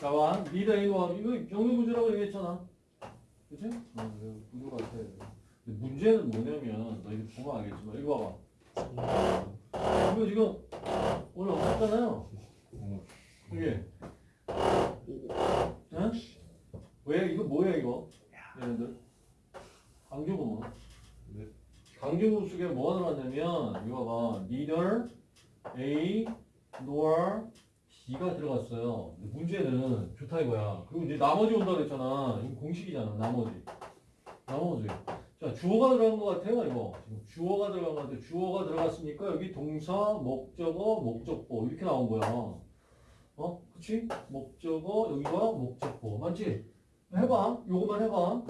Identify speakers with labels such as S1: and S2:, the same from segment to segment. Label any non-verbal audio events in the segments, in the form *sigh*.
S1: 자, 봐. 리더 A 노합. 이거 병렬 구조라고 얘기했잖아. 그치? 어, 이거 구조 같아. 근데 문제는 뭐냐면, 너 이거 보면 알겠지만, 이거 봐봐. 이거 지금 오늘 없었잖아요. 이게. 응? 왜? 이거 뭐야, 이거? 얘네들. 강조구문.
S2: 네.
S1: 강조구 속에 뭐가 들어갔냐면, 이거 봐. neither A nor B가 들어갔어요. 근데 문제는 좋다 이거야. 그리고 이제 나머지 온다 그랬잖아. 이거 공식이잖아. 나머지. 나머지. 자, 주어가 들어간 것 같아요, 이거. 지금 주어가 들어간 것 같아요. 주어가 들어갔으니까 여기 동사, 목적어, 목적보 이렇게 나온 거야. 어? 그치? 목적어, 여기가 목적보. 맞지? 해봐. 요거만 해봐.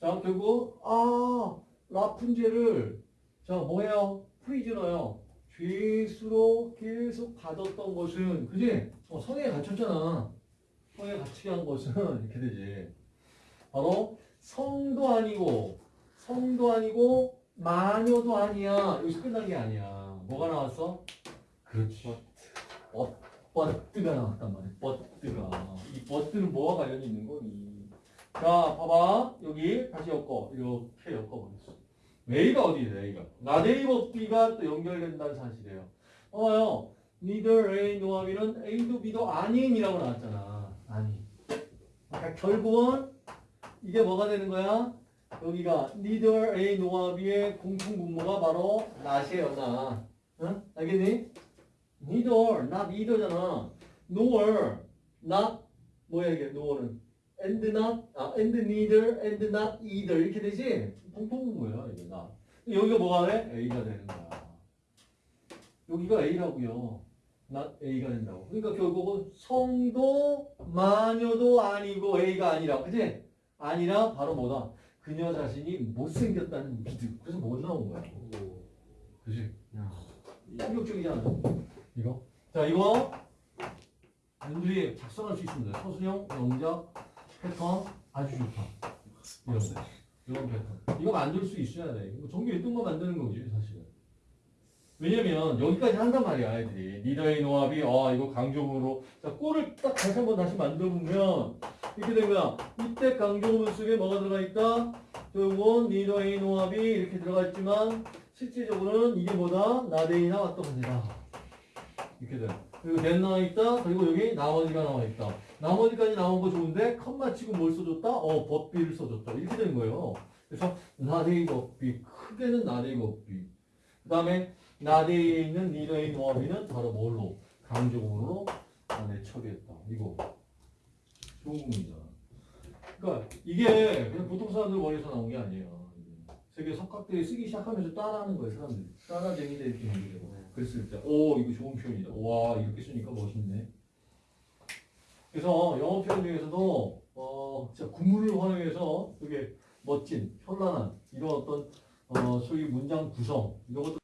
S1: 자, 결국, 아, 라푼젤을, 자, 뭐예요? prisoner요. 죄수로 계속 받았던 것은, 그지? 어, 성에 갇혔잖아. 성에 갇히게 한 것은, *laughs* 이렇게 되지. 바로, 성도 아니고, 성도 아니고, 마녀도 아니야. 여기서 끝난 게 아니야. 뭐가 나왔어? 그렇지. bu, but가 나왔단 말이야. but가. 이 but는 뭐와 관련이 있는 거니? 자, 봐봐. 여기 다시 엮어. 이렇게 엮어보겠어. A가 어디에요, A가? 나데이버 B가 또 연결된다는 사실이에요. 봐봐요. neither A nor B는 A도 B도 아닌이라고 나왔잖아. 아닌. 그러니까 결국은 이게 뭐가 되는 거야? 여기가 neither A nor B의 공통 분모가 바로 not이에요, not. 응? 알겠니? neither, not either잖아. nor, not, 뭐야 이게, nor는? And not, 아, and neither, and not either 이렇게 되지? 통통분모야 이게 나. 여기가 뭐가 돼? A가 되는 거야. 여기가 A라고요. not A가 된다고. 그러니까 결국은 성도 마녀도 아니고 A가 아니라, 그지? 아니라 바로 뭐다? 그녀 자신이 못생겼다는 믿음. 그래서 못 나온 거야. 그지? 충격적이잖아. 이거. 자, 이거 여러분들이 작성할 수 있습니다. 서술형, 영작, 패턴 아주 좋다. 이런 거. 이런 패턴. 이거 만들 수 있어야 돼. 전교 1등만 만드는 거지, 사실은. 왜냐면 여기까지 한단 말이야, 아이들이. 니더의 노합이 아 이거 강조문으로 자 꼴을 딱 다시 한번 다시 만들어보면 이렇게 된 거야. 이때 강조문 속에 뭐가 들어가 있다? 결국은 니더의 노합이 이렇게 들어가 있지만 실질적으로는 이게 뭐다? 나데이 나 왔던 겁니다. 이렇게 돼. 그리고 된 나와 있다. 그리고 여기 나머지가 나와 있다. 나머지까지 나온 거 좋은데 컷 맞히고 뭘 써줬다? 어 법비를 써줬다. 이렇게 된 거예요. 그래서 나데이 법비 크게는 나데이 법비. 그 다음에 나데이에 있는 니더의 노합이는 바로 뭘로? 강조문으로 안에 처리했다. 이거 좋은 부분이잖아. 그러니까 이게 그냥 보통 사람들 머리에서 나온 게 아니에요. 세계 석학들이 쓰기 시작하면서 따라하는 거예요, 사람들이. 따라쟁이들 이렇게 얘기되고. 그랬을 때, 오, 이거 좋은 표현이다. 와, 이렇게 쓰니까 멋있네. 그래서 영어 표현 중에서도, 어, 진짜 구문을 활용해서 되게 멋진, 현란한, 이런 어떤, 어, 소위 문장 구성, 이런 것들